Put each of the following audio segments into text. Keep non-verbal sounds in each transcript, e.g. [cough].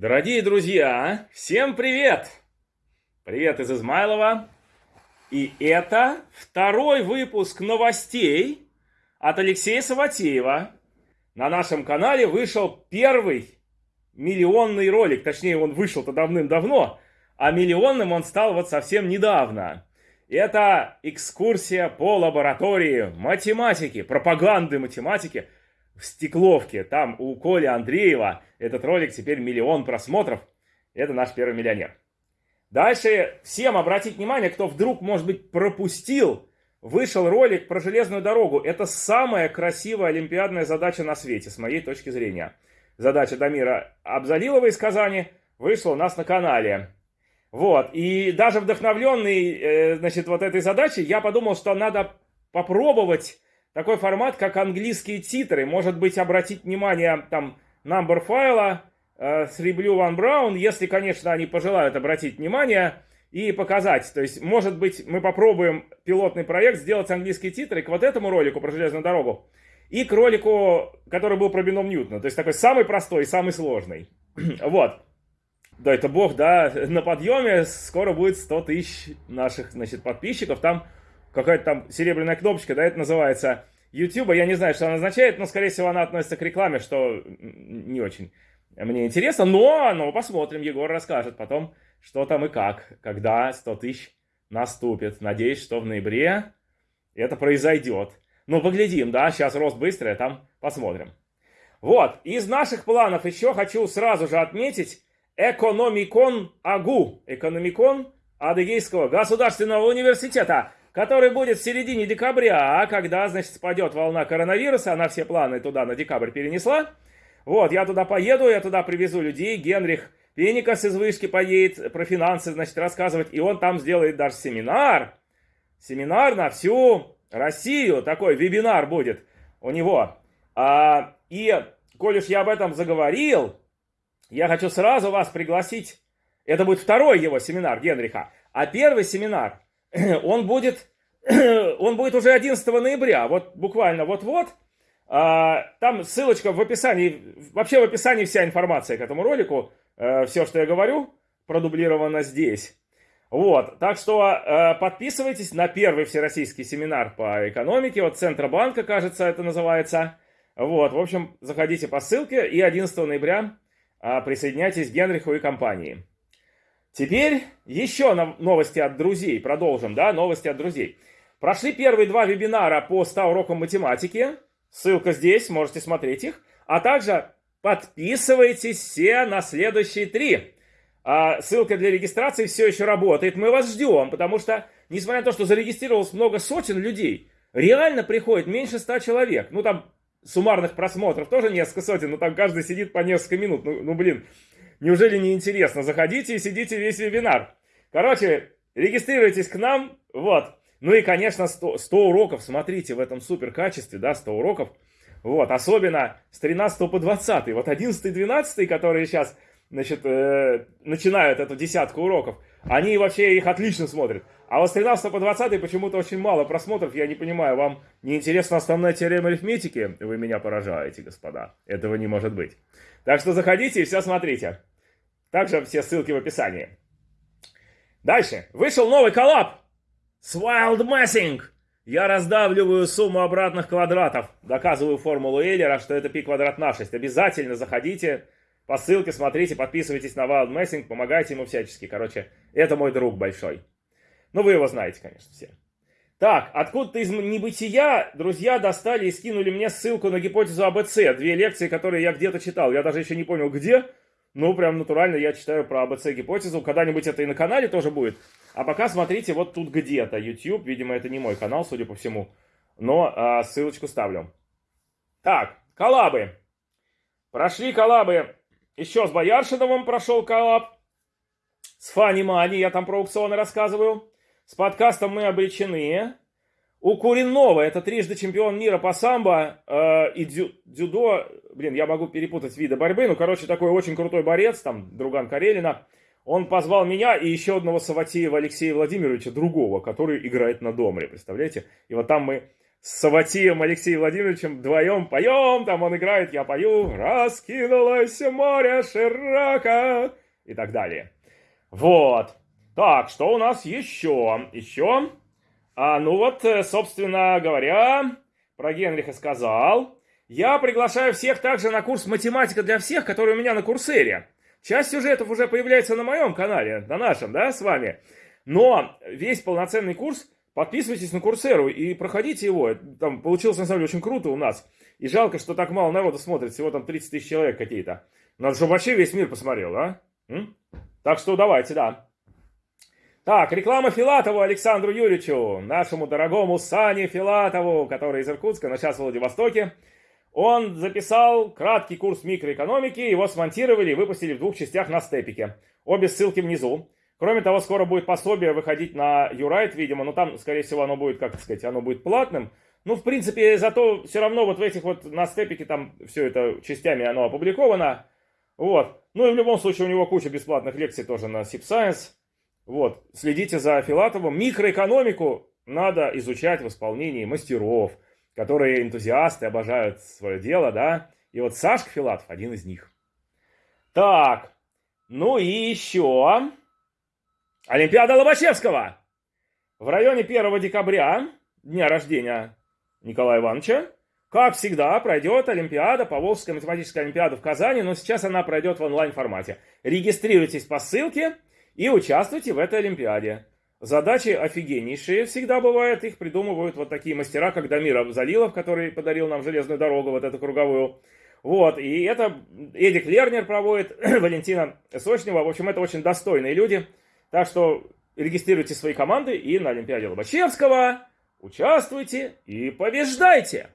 Дорогие друзья, всем привет! Привет из Измайлова. И это второй выпуск новостей от Алексея Саватеева. На нашем канале вышел первый миллионный ролик. Точнее, он вышел-то давным-давно, а миллионным он стал вот совсем недавно. Это экскурсия по лаборатории математики, пропаганды математики – в Стекловке. Там у Коли Андреева этот ролик теперь миллион просмотров. Это наш первый миллионер. Дальше всем обратить внимание, кто вдруг, может быть, пропустил, вышел ролик про железную дорогу. Это самая красивая олимпиадная задача на свете, с моей точки зрения. Задача Дамира Абзалилова из Казани вышла у нас на канале. Вот, и даже вдохновленный, э, значит, вот этой задачей, я подумал, что надо попробовать такой формат, как английские титры. Может быть, обратить внимание там number файла э, с Reblue One Brown, если, конечно, они пожелают обратить внимание и показать. То есть, может быть, мы попробуем пилотный проект сделать английские титры к вот этому ролику про железную дорогу и к ролику, который был про бином Ньютона. То есть, такой самый простой самый сложный. [clears throat] вот. Да, это бог, да, на подъеме скоро будет 100 тысяч наших, значит, подписчиков. Там какая-то там серебряная кнопочка, да, это называется YouTube. Я не знаю, что она означает, но, скорее всего, она относится к рекламе, что не очень мне интересно. Но, но посмотрим, Егор расскажет потом, что там и как, когда 100 тысяч наступит. Надеюсь, что в ноябре это произойдет. Ну, поглядим, да, сейчас рост быстрый, а там посмотрим. Вот, из наших планов еще хочу сразу же отметить Экономикон АГУ, Экономикон Адыгейского государственного университета который будет в середине декабря, а когда, значит, спадет волна коронавируса, она все планы туда на декабрь перенесла. Вот, я туда поеду, я туда привезу людей, Генрих Пеникас из вышки поедет про финансы, значит, рассказывать, и он там сделает даже семинар, семинар на всю Россию, такой вебинар будет у него. А, и, коль уж я об этом заговорил, я хочу сразу вас пригласить, это будет второй его семинар Генриха, а первый семинар [clears throat] – он будет, [clears throat] он будет уже 11 ноября, вот буквально вот-вот. А, там ссылочка в описании, вообще в описании вся информация к этому ролику, э, все, что я говорю, продублировано здесь. Вот, так что э, подписывайтесь на первый всероссийский семинар по экономике, вот Центробанка, кажется, это называется. Вот, в общем, заходите по ссылке и 11 ноября э, присоединяйтесь к Генриху и компании. Теперь еще новости от друзей. Продолжим, да, новости от друзей. Прошли первые два вебинара по 100 урокам математики. Ссылка здесь, можете смотреть их. А также подписывайтесь все на следующие три. А, ссылка для регистрации все еще работает. Мы вас ждем, потому что, несмотря на то, что зарегистрировалось много сотен людей, реально приходит меньше 100 человек. Ну, там суммарных просмотров тоже несколько сотен, но там каждый сидит по несколько минут. Ну, ну блин, Неужели не интересно? Заходите и сидите весь вебинар. Короче, регистрируйтесь к нам. Вот. Ну и, конечно, 100, 100 уроков. Смотрите, в этом супер качестве, да, 100 уроков. Вот, особенно с 13 по 20. Вот 11 и 12, которые сейчас, значит, э, начинают эту десятку уроков, они вообще их отлично смотрят. А вот с 13 по 20 почему-то очень мало просмотров. Я не понимаю, вам не интересна основная теорема арифметики? Вы меня поражаете, господа. Этого не может быть. Так что заходите и все смотрите. Также все ссылки в описании. Дальше. Вышел новый коллаб с Wild Messing. Я раздавливаю сумму обратных квадратов. Доказываю формулу Эйлера, что это π квадрат на 6. Обязательно заходите по ссылке, смотрите, подписывайтесь на Wild Messing, помогайте ему всячески. Короче, это мой друг большой. Ну, вы его знаете, конечно, все. Так, откуда-то из небытия друзья достали и скинули мне ссылку на гипотезу АБЦ. Две лекции, которые я где-то читал. Я даже еще не понял, где. Ну, прям натурально я читаю про АБЦ-гипотезу. Когда-нибудь это и на канале тоже будет. А пока смотрите вот тут где-то. YouTube, видимо, это не мой канал, судя по всему. Но а, ссылочку ставлю. Так, коллабы. Прошли коллабы. Еще с Бояршиновым прошел коллаб. С Фани Мани, я там про аукционы рассказываю. С подкастом мы обречены. У Куринова, это трижды чемпион мира по самбо э, и дзю, дзюдо, блин, я могу перепутать виды борьбы, ну, короче, такой очень крутой борец, там, друган Карелина, он позвал меня и еще одного Саватеева Алексея Владимировича, другого, который играет на Домре, представляете? И вот там мы с Саватием Алексеем Владимировичем вдвоем поем, там он играет, я пою, раскинулось море широко и так далее. Вот. Так, что у нас еще? Еще? А, ну вот, э, собственно говоря, про Генриха сказал. Я приглашаю всех также на курс «Математика для всех», который у меня на Курсере. Часть сюжетов уже появляется на моем канале, на нашем, да, с вами. Но весь полноценный курс Подписывайтесь на Курсеру и проходите его. Там получилось, на самом деле, очень круто у нас. И жалко, что так мало народу смотрит. Всего там 30 тысяч человек какие-то. Надо, чтобы вообще весь мир посмотрел, а? М? Так что давайте, да. Так, реклама Филатову Александру Юрьевичу, нашему дорогому Сане Филатову, который из Иркутска, но сейчас в Владивостоке. Он записал краткий курс микроэкономики, его смонтировали и выпустили в двух частях на степике. Обе ссылки внизу. Кроме того, скоро будет пособие выходить на Юрайт, видимо, но там, скорее всего, оно будет, как сказать, оно будет платным. Ну, в принципе, зато все равно вот в этих вот на степике там все это частями оно опубликовано. Вот. Ну и в любом случае у него куча бесплатных лекций тоже на Sip Science. Вот. Следите за Филатовым. Микроэкономику надо изучать в исполнении мастеров, которые энтузиасты, обожают свое дело, да. И вот Сашка Филатов один из них. Так, ну и еще Олимпиада Лобачевского. В районе 1 декабря, дня рождения Николая Ивановича, как всегда, пройдет Олимпиада, Поволжская математическая Олимпиада в Казани, но сейчас она пройдет в онлайн-формате. Регистрируйтесь по ссылке и участвуйте в этой Олимпиаде. Задачи офигеннейшие всегда бывают, их придумывают вот такие мастера, как Дамир Залилов, который подарил нам железную дорогу, вот эту круговую. Вот, и это Эдик Лернер проводит, [clears throat] Валентина Сочнева. В общем, это очень достойные люди – так что регистрируйте свои команды и на Олимпиаде Лобачевского участвуйте и побеждайте.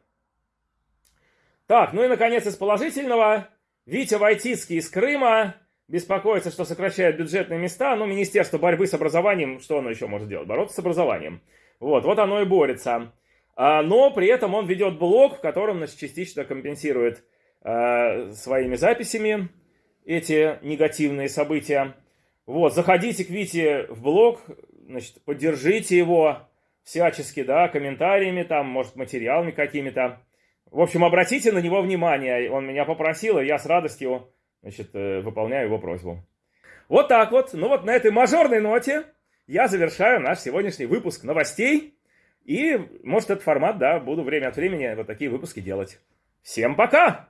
Так, ну и наконец из положительного. Витя Войтицкий из Крыма беспокоится, что сокращают бюджетные места. Ну, Министерство борьбы с образованием, что оно еще может делать? Бороться с образованием. Вот, вот оно и борется. А, но при этом он ведет блог, в котором значит, частично компенсирует а, своими записями эти негативные события. Вот, заходите к Вите в блог, значит, поддержите его всячески, да, комментариями, там, может, материалами какими-то. В общем, обратите на него внимание. Он меня попросил, и я с радостью, значит, э, выполняю его просьбу. Вот так вот. Ну вот на этой мажорной ноте я завершаю наш сегодняшний выпуск новостей. И, может, этот формат, да, буду время от времени вот такие выпуски делать. Всем пока!